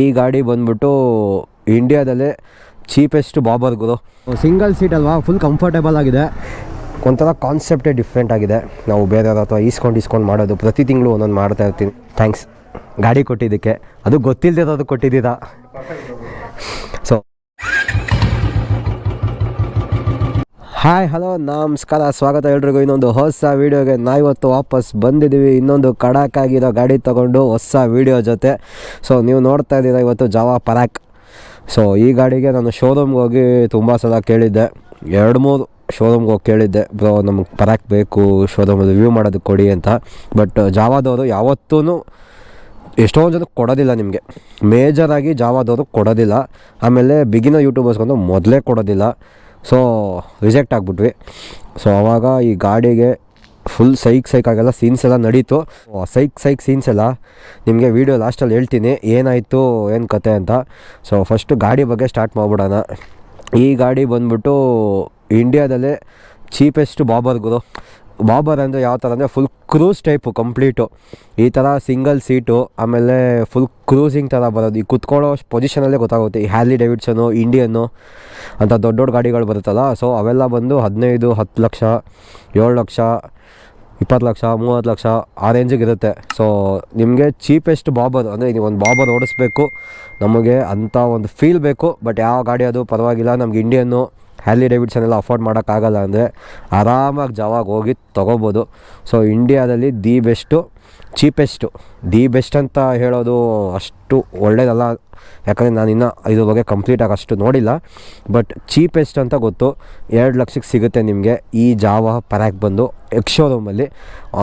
ಈ ಗಾಡಿ ಬಂದ್ಬಿಟ್ಟು ಇಂಡಿಯಾದಲ್ಲೇ ಚೀಪೆಸ್ಟ್ ಬಾಬರ್ ಗುರು. ಸಿಂಗಲ್ ಸೀಟ್ ಅಲ್ವಾ? ಫುಲ್ ಕಂಫರ್ಟೇಬಲ್ ಆಗಿದೆ. ಒಂಥರ ಕಾನ್ಸೆಪ್ಟೇ ಡಿಫ್ರೆಂಟ್ ಆಗಿದೆ. ನಾವು ಬೇರೆಯವ್ರ ಅಥವಾ ಈಸ್ಕೊಂಡು ಈಸ್ಕೊಂಡು ಮಾಡೋದು ಪ್ರತಿ ತಿಂಗಳು ಒಂದೊಂದು ಮಾಡ್ತಾ ಇರ್ತೀನಿ. ಥ್ಯಾಂಕ್ಸ್ ಗಾಡಿ ಕೊಟ್ಟಿದ್ದಕ್ಕೆ. ಅದು ಗೊತ್ತಿಲ್ಲದಿರೋದು ಕೊಟ್ಟಿದ್ದೀರಾ? ಸೊ ಹಾಯ್ ಹಲೋ ನಮಸ್ಕಾರ, ಸ್ವಾಗತ ಎಲ್ರಿಗೂ. ಇನ್ನೊಂದು ಹೊಸ ವೀಡಿಯೋಗೆ ನಾವಿವತ್ತು ವಾಪಸ್ ಬಂದಿದ್ದೀವಿ. ಇನ್ನೊಂದು ಕಡಾಕಾಗಿರೋ ಗಾಡಿ ತೊಗೊಂಡು ಹೊಸ ವೀಡಿಯೋ ಜೊತೆ. ಸೊ ನೀವು ನೋಡ್ತಾ ಇದ್ದೀರಾ ಇವತ್ತು ಜಾವಾ ಪರಾಕ್ ಸೊ ಈ ಗಾಡಿಗೆ ನಾನು ಶೋರೂಮ್ಗೆ ಹೋಗಿ ತುಂಬ ಸಲ ಕೇಳಿದ್ದೆ. ಎರಡು ಮೂರು ಶೋರೂಮ್ಗೆ ಹೋಗಿ ಕೇಳಿದ್ದೆ. ಬ್ರೋ ನಮಗೆ ಪರಾಕ್ ಬೇಕು ಶೋರೂಮಲ್ಲಿ ರಿವ್ಯೂ ಮಾಡೋದಕ್ಕೆ ಕೊಡಿ ಅಂತ. ಬಟ್ ಜಾವಾದವರು ಯಾವತ್ತೂ ಎಷ್ಟೊಂದು ಜನ ಕೊಡೋದಿಲ್ಲ ನಿಮಗೆ. ಮೇಜರಾಗಿ ಜಾವಾದವರು ಕೊಡೋದಿಲ್ಲ. ಆಮೇಲೆ ಬಿಗಿನ ಯೂಟ್ಯೂಬರ್ಸ್ಗೊಂದು ಮೊದಲೇ ಕೊಡೋದಿಲ್ಲ. So reject ಆಗಿಬಿಟ್ವಿ. ಸೊ ಆವಾಗ ಈ ಗಾಡಿಗೆ ಫುಲ್ ಸೈಕ್ ಸೈಕ್ ಆಗೆಲ್ಲ ಸೀನ್ಸ್ ಎಲ್ಲ ನಡೀತು. ಸೈಕ್ ಸೈಕ್ ಸೀನ್ಸ್ ಎಲ್ಲ ನಿಮಗೆ ವೀಡಿಯೋ ಲಾಸ್ಟಲ್ಲಿ ಹೇಳ್ತೀನಿ. ಏನಾಯಿತು, ಏನು ಕತೆ ಅಂತ. ಸೊ ಫಸ್ಟು ಗಾಡಿ ಬಗ್ಗೆ ಸ್ಟಾರ್ಟ್ ಮಾಡಿಬಿಡೋಣ. ಈ ಗಾಡಿ ಬಂದ್ಬಿಟ್ಟು ಇಂಡಿಯಾದಲ್ಲೇ ಚೀಪೆಸ್ಟ್ ಬಾಬರ್ ಗುರು. ಬಾಬರ್ ಅಂದರೆ ಯಾವ ಥರ ಅಂದರೆ ಫುಲ್ ಕ್ರೂಸ್ ಟೈಪು ಕಂಪ್ಲೀಟು ಈ ಥರ ಸಿಂಗಲ್ ಸೀಟು ಆಮೇಲೆ ಫುಲ್ ಕ್ರೂಸಿಂಗ್ ಥರ ಬರೋದು. ಈ ಕುತ್ಕೊಳ್ಳೋ ಪೊಸಿಷನಲ್ಲೇ ಗೊತ್ತಾಗುತ್ತೆ. ಈ ಹ್ಯಾಲಿ ಡೇವಿಡ್ಸನು ಇಂಡಿಯನ್ನು ಅಂತ ದೊಡ್ಡ ದೊಡ್ಡ ಗಾಡಿಗಳು ಬರುತ್ತಲ್ಲ. ಸೊ ಅವೆಲ್ಲ ಬಂದು ಹದಿನೈದು, ಹತ್ತು ಲಕ್ಷ, ಏಳು ಲಕ್ಷ, ಇಪ್ಪತ್ತು ಲಕ್ಷ, ಮೂವತ್ತು ಲಕ್ಷ ಆ ರೇಂಜಿಗೆ ಇರುತ್ತೆ. ಸೊ ನಿಮಗೆ ಚೀಪೆಸ್ಟ್ ಬಾಬರ್ ಅಂದರೆ ನೀವು ಒಂದು ಬಾಬರ್ ಓಡಿಸ್ಬೇಕು. ನಮಗೆ ಅಂಥ ಒಂದು ಫೀಲ್ ಬೇಕು. ಬಟ್ ಯಾವ ಗಾಡಿ ಅದು ಪರವಾಗಿಲ್ಲ. ನಮ್ಗೆ ಇಂಡಿಯನ್ನು ಹ್ಯಾಲಿ ಡೇವಿಡ್ಸನ್ ಎಲ್ಲ ಅಫೋರ್ಡ್ ಮಾಡೋಕ್ಕಾಗಲ್ಲ ಅಂದರೆ ಆರಾಮಾಗಿ ಜಾವಾಗ ಹೋಗಿ ತೊಗೋಬೋದು. ಸೊ ಇಂಡಿಯಾದಲ್ಲಿ the best cheapest the best ಅಂತ ಹೇಳೋದು ಅಷ್ಟು ಒಳ್ಳೇದಲ್ಲ. ಯಾಕಂದರೆ ನಾನು ಇನ್ನೂ ಇದ್ರ ಬಗ್ಗೆ ಕಂಪ್ಲೀಟಾಗಿ ಅಷ್ಟು ನೋಡಿಲ್ಲ. ಬಟ್ ಚೀಪೆಸ್ಟ್ ಅಂತ ಗೊತ್ತು. ಎರಡು ಲಕ್ಷಕ್ಕೆ ಸಿಗುತ್ತೆ ನಿಮಗೆ ಈ ಜಾವ ಪರ್ಯಾಕ್ ಬಂದು ಎಕ್ಸ್ ಶೋರೂಮಲ್ಲಿ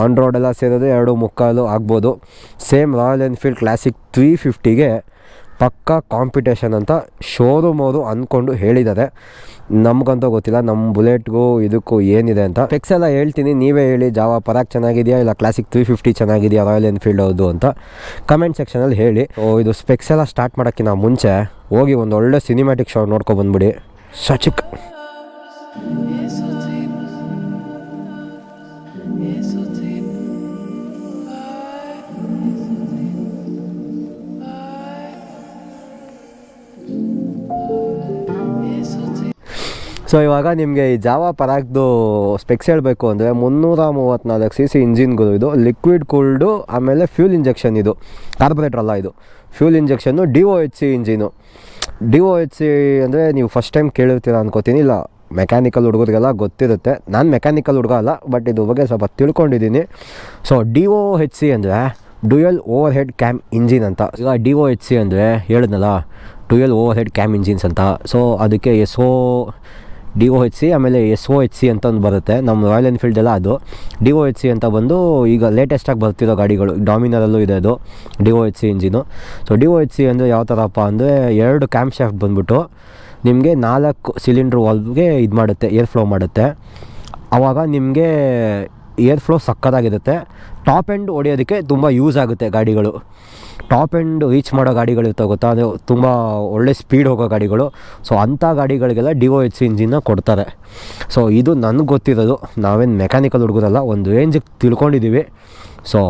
ಆನ್ ರೋಡೆಲ್ಲ ಸೇರಿದ್ರೆ ಎರಡು ಮುಕ್ಕಾಲು ಆಗ್ಬೋದು. Same Royal Enfield Classic three ಫಿಫ್ಟಿಗೆ ಪಕ್ಕಾ ಕಾಂಪಿಟೇಷನ್ ಅಂತ ಶೋರೂಮ್ ಅವರು ಅಂದ್ಕೊಂಡು ಹೇಳಿದ್ದಾರೆ. ನಮಗಂತೂ ಗೊತ್ತಿಲ್ಲ ನಮ್ಮ ಬುಲೆಟ್ಗೂ ಇದಕ್ಕೂ ಏನಿದೆ ಅಂತ. ಸ್ಪೆಕ್ಸ್ ಎಲ್ಲ ಹೇಳ್ತೀನಿ, ನೀವೇ ಹೇಳಿ ಜಾವ ಪರಾಕ್ ಚೆನ್ನಾಗಿದೆಯಾ, ಇಲ್ಲ ಕ್ಲಾಸಿಕ್ ತ್ರೀ ಫಿಫ್ಟಿ ಚೆನ್ನಾಗಿದೆಯಾ ರಾಯಲ್ ಎನ್ಫೀಲ್ಡ್ ಅದು ಅಂತ. ಕಮೆಂಟ್ ಸೆಕ್ಷನಲ್ಲಿ ಹೇಳಿ. ಓ ಇದು ಸ್ಪೆಕ್ಸ್ ಎಲ್ಲ ಸ್ಟಾರ್ಟ್ ಮಾಡೋಕ್ಕಿಂತ ಮುಂಚೆ, ಹೋಗಿ ಒಂದು ಒಳ್ಳೆ ಸಿನಿಮ್ಯಾಟಿಕ್ ಶೋ ನೋಡ್ಕೊಬಂದ್ಬಿಡಿ ಸಚಿಕ್. ಸೊ ಇವಾಗ ನಿಮಗೆ ಈ ಜಾವ ಪರಾಕ್ದು ಸ್ಪೆಕ್ಸ್ ಹೇಳಬೇಕು ಅಂದರೆ ಮುನ್ನೂರ ಮೂವತ್ತ್ನಾಲ್ಕು ಸಿ ಸಿ ಇಂಜಿನ್ಗಳು ಇದು ಲಿಕ್ವಿಡ್ ಕೂಲ್ಡು ಆಮೇಲೆ ಫ್ಯೂಲ್ ಇಂಜೆಕ್ಷನ್ ಇದು ಕಾರ್ಬೊರೇಟರ್ ಅಲ್ಲ ಇದು. Fuel injection D O H C engine D O H C ಅಂದರೆ ನೀವು ಫಸ್ಟ್ ಟೈಮ್ ಕೇಳಿರ್ತೀರ ಅನ್ಕೋತೀನಿ. ಇಲ್ಲ ಮೆಕ್ಯಾನಿಕಲ್ ಹುಡುಗರಿಗೆಲ್ಲ ಗೊತ್ತಿರುತ್ತೆ. ನಾನು ಮೆಕ್ಯಾನಿಕಲ್ ಹುಡುಗ ಅಲ್ಲ ಬಟ್ ಇದು ಬಗ್ಗೆ ಸ್ವಲ್ಪ ತಿಳ್ಕೊಂಡಿದ್ದೀನಿ. So D O H C ಅಂದರೆ dual overhead cam engine ಅಂತ. ಈಗ ಡಿ ಒ ಎಚ್ ಸಿ ಅಂದರೆ, ಹೇಳಿದ್ನಲ್ಲ dual overhead cam engines ಅಂತ. ಸೊ ಅದಕ್ಕೆ S O D O H C ಆಮೇಲೆ ಎಸ್ ಒ ಎಚ್ ಸಿ ಅಂತ ಒಂದು ಬರುತ್ತೆ. ನಮ್ಮ ರಾಯಲ್ ಎನ್ಫೀಲ್ಡೆಲ್ಲ ಅದು. ಡಿ ಒ ಎಚ್ ಸಿ ಅಂತ ಬಂದು ಈಗ ಲೇಟೆಸ್ಟಾಗಿ ಬರ್ತಿರೋ ಗಾಡಿಗಳು ಡಾಮಿನರಲ್ಲೂ ಇದೆ ಅದು, D O H C engine so D O H C ಅಂದರೆ ಯಾವ ಥರಪ್ಪ ಅಂದರೆ ಎರಡು ಕ್ಯಾಂಪ್ ಶಾಫ್ಟ್ ಬಂದ್ಬಿಟ್ಟು ನಿಮಗೆ ನಾಲ್ಕು ಸಿಲಿಂಡ್ರ್ ವಾಲ್ವ್ಗೆ ಇದು ಮಾಡುತ್ತೆ ಏರ್ ಫ್ಲೋ ಮಾಡುತ್ತೆ. ಆವಾಗ ನಿಮಗೆ ಏರ್ ಫ್ಲೋ ಸಕ್ಕತ್ತಾಗಿರುತ್ತೆ. ಟಾಪ್ ಎಂಡ್ ಹೊಡೆಯೋದಕ್ಕೆ ತುಂಬ ಯೂಸ್ ಆಗುತ್ತೆ ಗಾಡಿಗಳು. ಟಾಪ್ ಎಂಡ್ ರೀಚ್ ಮಾಡೋ ಗಾಡಿಗಳು ಇರ್ತವೆ ಗೊತ್ತಾ? ಅದು ತುಂಬ ಒಳ್ಳೆ ಸ್ಪೀಡ್ ಹೋಗೋ ಗಾಡಿಗಳು. ಸೊ ಅಂಥ ಗಾಡಿಗಳಿಗೆಲ್ಲ ಡಿ ಒ ಎಚ್ ಇಂಜಿನ್ನ ಕೊಡ್ತಾರೆ. ಸೊ ಇದು ನನಗೆ ಗೊತ್ತಿರೋದು. ನಾವೇನು ಮೆಕ್ಯಾನಿಕಲ್ ಹುಡುಗರಲ್ಲ, ಒಂದು ರೇಂಜಿಗೆ ತಿಳ್ಕೊಂಡಿದ್ದೀವಿ ಸೊ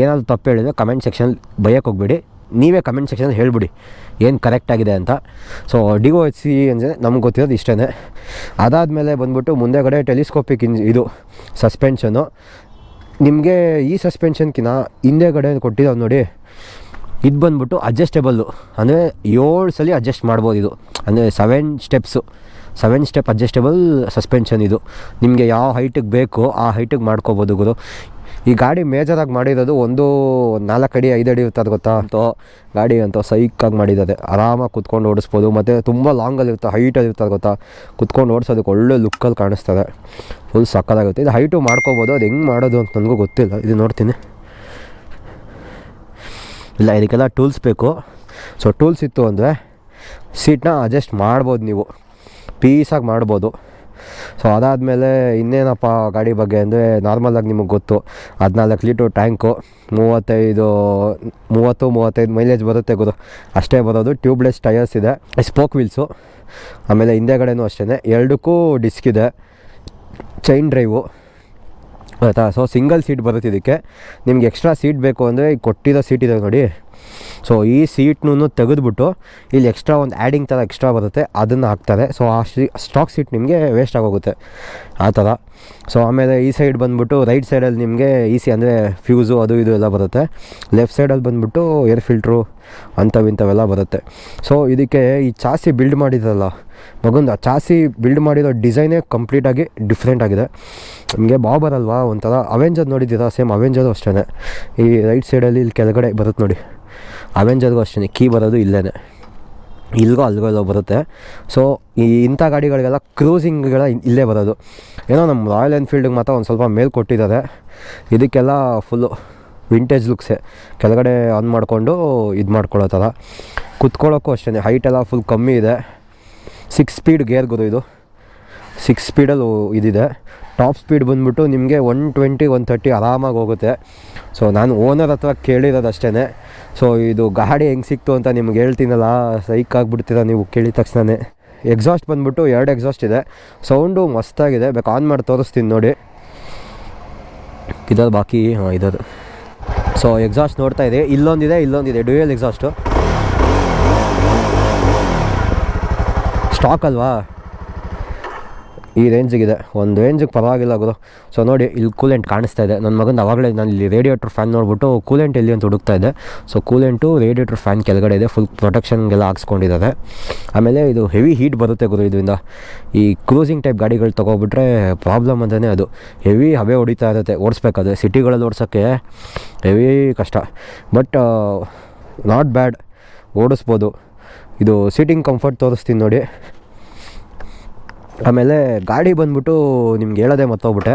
ಏನಾದರೂ ತಪ್ಪು ಹೇಳಿದ್ರೆ ಕಮೆಂಟ್ ಸೆಕ್ಷನ್ ಬೈಯಕ್ಕೆ ಹೋಗ್ಬೇಡಿ. ನೀವೇ ಕಮೆಂಟ್ ಸೆಕ್ಷನಲ್ಲಿ ಹೇಳ್ಬಿಡಿ. ಏನು ಕರೆಕ್ಟಾಗಿದೆ ಅಂತ. So D O H C ಅಂದರೆ ನಮ್ಗೆ ಗೊತ್ತಿರೋದು ಇಷ್ಟೇ ಅದಾದಮೇಲೆ ಬಂದ್ಬಿಟ್ಟು ಮುಂದೆಗಡೆ ಟೆಲಿಸ್ಕೋಪಿಕ್ ಇಂಜ್ ಇದು ಸಸ್ಪೆನ್ಷನು ನಿಮಗೆ ಈ ಸಸ್ಪೆನ್ಷನ್ಕಿನ ಹಿಂದೆಗಡೆ ಕೊಟ್ಟಿದ್ದಾವೆ ನೋಡಿ. ಇದು ಬಂದ್ಬಿಟ್ಟು ಅಡ್ಜಸ್ಟೇಬಲ್ಲು ಅಂದರೆ ಏಳು ಸಲ ಅಡ್ಜಸ್ಟ್ ಮಾಡ್ಬೋದು ಇದು. ಅಂದರೆ seven steps seven step adjustable suspension ಇದು. ನಿಮಗೆ ಯಾವ ಹೈಟಿಗೆ ಬೇಕು ಆ ಹೈಟಿಗೆ ಮಾಡ್ಕೋಬೋದು ಗುರು. ಈ ಗಾಡಿ ಮೇಜರಾಗಿ ಮಾಡಿರೋದು ಒಂದು ನಾಲ್ಕು ಅಡಿ ಐದು ಅಡಿ ಇರ್ತದೆ ಗೊತ್ತಾ? ಅಂತೋ ಗಾಡಿ ಅಂತ ಸೈಕಾಗಿ ಮಾಡಿದ್ದಾರೆ ಆರಾಮಾಗಿ ಕುತ್ಕೊಂಡು ಓಡಿಸ್ಬೋದು. ಮತ್ತು ತುಂಬ ಲಾಂಗಲ್ಲಿ ಇರ್ತದೆ ಹೈಟಲ್ಲಿ ಇರ್ತದೆ ಗೊತ್ತಾ? ಕುತ್ಕೊಂಡು ಓಡಿಸೋದಕ್ಕೆ ಒಳ್ಳೆ ಲುಕ್ಕಲ್ಲಿ ಕಾಣಿಸ್ತದೆ. ಫುಲ್ ಸಕ್ಕದಾಗುತ್ತೆ ಇದು ಹೈಟು ಮಾಡ್ಕೋಬೋದು. ಅದು ಹೆಂಗೆ ಮಾಡೋದು ಅಂತ ನನಗೂ ಗೊತ್ತಿಲ್ಲ. ಇದು ನೋಡ್ತೀನಿ. ಇಲ್ಲ ಇದಕ್ಕೆಲ್ಲ ಟೂಲ್ಸ್ ಬೇಕು. ಸೊ ಟೂಲ್ಸ್ ಇತ್ತು ಅಂದರೆ ಸೀಟ್ನ ಅಡ್ಜಸ್ಟ್ ಮಾಡ್ಬೋದು ನೀವು. ಪೀಸಾಗಿ ಮಾಡ್ಬೋದು. ಸೊ ಅದಾದಮೇಲೆ ಇನ್ನೇನಪ್ಪ ಗಾಡಿ ಬಗ್ಗೆ ಅಂದರೆ ನಾರ್ಮಲಾಗಿ ನಿಮಗೆ ಗೊತ್ತು. ಹದಿನಾಲ್ಕು ಲೀಟ್ರ್ ಟ್ಯಾಂಕು, ಮೂವತ್ತೈದು, ಮೂವತ್ತು, ಮೂವತ್ತೈದು ಮೈಲೇಜ್ ಬರುತ್ತೆ ಗುರು ಅಷ್ಟೇ ಬರೋದು ಟ್ಯೂಬ್ಲೆಸ್ ಟಯರ್ಸ್ ಇದೆ ಸ್ಪೋಕ್ ವೀಲ್ಸು ಆಮೇಲೆ ಹಿಂದೆಗಡೆನೂ ಅಷ್ಟೇ ಎರಡಕ್ಕೂ ಡಿಸ್ಕ್ ಇದೆ ಚೈನ್ ಡ್ರೈವು ಆಯಿತಾ? ಸೊ ಸಿಂಗಲ್ ಸೀಟ್ ಬರುತ್ತೆ ಇದಕ್ಕೆ. ನಿಮ್ಗೆ ಎಕ್ಸ್ಟ್ರಾ ಸೀಟ್ ಬೇಕು ಅಂದರೆ ಈಗ ಕೊಟ್ಟಿರೋ ಸೀಟ್ ಇದೆ ನೋಡಿ. ಸೊ ಈ ಸೀಟ್ನೂ ತೆಗೆದುಬಿಟ್ಟು ಇಲ್ಲಿ ಎಕ್ಸ್ಟ್ರಾ ಒಂದು ಆ್ಯಡಿಂಗ್ ಥರ ಎಕ್ಸ್ಟ್ರಾ ಬರುತ್ತೆ. ಅದನ್ನು ಹಾಕ್ತಾರೆ. ಸೊ ಆ ಸ್ಟಾಕ್ ಸೀಟ್ ನಿಮಗೆ ವೇಸ್ಟ್ ಆಗೋಗುತ್ತೆ. ಆ ಥರ ಸೊ ಆಮೇಲೆ ಈ ಸೈಡ್ ಬಂದುಬಿಟ್ಟು ರೈಟ್ ಸೈಡಲ್ಲಿ ನಿಮಗೆ ಈಸಿ ಅಂದರೆ ಫ್ಯೂಸು ಅದು ಇದು ಎಲ್ಲ ಬರುತ್ತೆ. ಲೆಫ್ಟ್ ಸೈಡಲ್ಲಿ ಬಂದುಬಿಟ್ಟು ಏರ್ ಫಿಲ್ಟ್ರು ಅಂಥವು ಇಂಥವೆಲ್ಲ ಬರುತ್ತೆ. ಸೊ ಇದಕ್ಕೆ ಈ ಚಾಸಿ ಬಿಲ್ಡ್ ಮಾಡಿದ್ರಲ್ಲ, ಮಗೊಂದು ಆ ಚಾಸಿ ಬಿಲ್ಡ್ ಮಾಡಿರೋ ಡಿಸೈನೇ ಕಂಪ್ಲೀಟಾಗಿ ಡಿಫ್ರೆಂಟ್ ಆಗಿದೆ. ನಿಮಗೆ ಬಾಬರ್ ಅಲ್ವಾ ಒಂಥರ ಅವೆಂಜರ್ ನೋಡಿದ್ದೀರಾ? ಸೇಮ್ ಅವೆಂಜರು ಅಷ್ಟೇ ಈ ರೈಟ್ ಸೈಡಲ್ಲಿ ಇಲ್ಲಿ ಕೆಳಗಡೆ ಬರುತ್ತೆ ನೋಡಿ. ಅವೆಂಜರ್ಗೂ ಅಷ್ಟೇ ಕೀ ಬರೋದು ಇಲ್ಲೇ ಇಲ್ಗೋ ಅಲ್ಗೋ ಎಲ್ಲೋ ಬರುತ್ತೆ. ಸೊ ಈ ಇಂಥ ಗಾಡಿಗಳಿಗೆಲ್ಲ ಕ್ರೂಸಿಂಗ್ಗಳ ಇಲ್ಲೇ ಬರೋದು. ಏನೋ ನಮ್ಮ ರಾಯಲ್ ಎನ್ಫೀಲ್ಡಿಗೆ ಮಾತ್ರ ಒಂದು ಸ್ವಲ್ಪ ಮೇಲ್ ಕೊಟ್ಟಿದ್ದಾರೆ. ಇದಕ್ಕೆಲ್ಲ ಫುಲ್ಲು ವಿಂಟೇಜ್ ಲುಕ್ಸೆ ಕೆಳಗಡೆ ಆನ್ ಮಾಡಿಕೊಂಡು ಇದು ಮಾಡ್ಕೊಳ್ಳೋ ಥರ. ಕುತ್ಕೊಳ್ಳೋಕ್ಕೂ ಅಷ್ಟೇ ಹೈಟೆಲ್ಲ ಫುಲ್ ಕಮ್ಮಿ ಇದೆ. ಸಿಕ್ಸ್ ಸ್ಪೀಡ್ ಗೇರ್ ಗುರು ಇದು. ಸಿಕ್ಸ್ ಸ್ಪೀಡಲ್ಲಿ ಇದಿದೆ. ಟಾಪ್ ಸ್ಪೀಡ್ ಬಂದುಬಿಟ್ಟು ನಿಮಗೆ ಒನ್ ಟ್ವೆಂಟಿ ಒನ್ ತರ್ಟಿ ಆರಾಮಾಗಿ ಹೋಗುತ್ತೆ. ಸೊ ನಾನು ಓನರ್ ಹತ್ರ ಕೇಳಿರೋದು ಅಷ್ಟೇ ಸೊ ಇದು ಗಾಡಿ ಹೆಂಗೆ ಸಿಕ್ತು ಅಂತ ನಿಮ್ಗೆ ಹೇಳ್ತೀನಲ್ಲ, ಸೈಕ್ ಆಗಿಬಿಡ್ತೀರ ನೀವು ಕೇಳಿದ ತಕ್ಷಣನೇ. ಎಕ್ಸಾಸ್ಟ್ ಬಂದುಬಿಟ್ಟು ಎರಡು ಎಕ್ಸಾಸ್ಟ್ ಇದೆ. ಸೌಂಡು ಮಸ್ತಾಗಿದೆ. ಬೇಕು ಆನ್ ಮಾಡಿ ತೋರಿಸ್ತೀನಿ ನೋಡಿ. ಇದರ ಬಾಕಿ, ಹಾಂ ಇರೋದು ಸೊ ಎಕ್ಸಾಸ್ಟ್ ನೋಡ್ತಾ ಇದೆ ಇಲ್ಲೊಂದಿದೆ ಇಲ್ಲೊಂದಿದೆ. ಡ್ಯೂಯಲ್ ಎಕ್ಸಾಸ್ಟು ಸ್ಟಾಕ್ ಅಲ್ವಾ? ಈ ರೇಂಜಿಗಿದೆ, ಒಂದು ರೇಂಜಿಗೆ ಪರವಾಗಿಲ್ಲ ಗುರು. ಸೊ ನೋಡಿ, ಇಲ್ಲಿ ಕೂಲೆಂಟ್ ಕಾಣಿಸ್ತಾ ಇದೆ. ನನ್ನ ಮಗನ ಅವಾಗಲೇ ನಾನು ಇಲ್ಲಿ ರೇಡಿಯೇಟರ್ ಫ್ಯಾನ್ ನೋಡ್ಬಿಟ್ಟು ಕೂಲೆಂಟ್ ಎಲ್ಲಿ ಅಂತ ಹುಡುಕ್ತಾ ಇದ್ದೆ ಸೊ ಕೂಲೆಂಟು ರೇಡಿಯೇಟರ್ ಫ್ಯಾನ್ ಕೆಳಗಡೆ ಇದೆ ಫುಲ್ ಪ್ರೊಟೆಕ್ಷನ್ಗೆಲ್ಲ ಹಾಕ್ಸ್ಕೊಂಡಿದ್ದಾರೆ. ಆಮೇಲೆ ಇದು ಹೆವಿ ಹೀಟ್ ಬರುತ್ತೆ ಗುರು ಇದರಿಂದ. ಈ ಕ್ರೂಸಿಂಗ್ ಟೈಪ್ ಗಾಡಿಗಳು ತೊಗೊಬಿಟ್ರೆ ಪ್ರಾಬ್ಲಮ್ ಅಂತಲೇ ಅದು. ಹೆವಿ ಹಬೆ ಹೊಡಿತಾ ಇರುತ್ತೆ ಓಡಿಸ್ಬೇಕಾದ್ರೆ ಸಿಟಿಗಳಲ್ಲಿ ಓಡಿಸೋಕ್ಕೆ ಹೆವಿ ಕಷ್ಟ. ಬಟ್ ನಾಟ್ ಬ್ಯಾಡ್ ಓಡಿಸ್ಬೋದು. ಇದು ಸೀಟಿಂಗ್ ಕಂಫರ್ಟ್ ತೋರಿಸ್ತೀನಿ ನೋಡಿ. ಆಮೇಲೆ ಗಾಡಿ ಬಂದ್ಬಿಟ್ಟು ನಿಮ್ಗೆ ಹೇಳೋದೇ ಮತ್ತೋಗ್ಬಿಟ್ಟೆ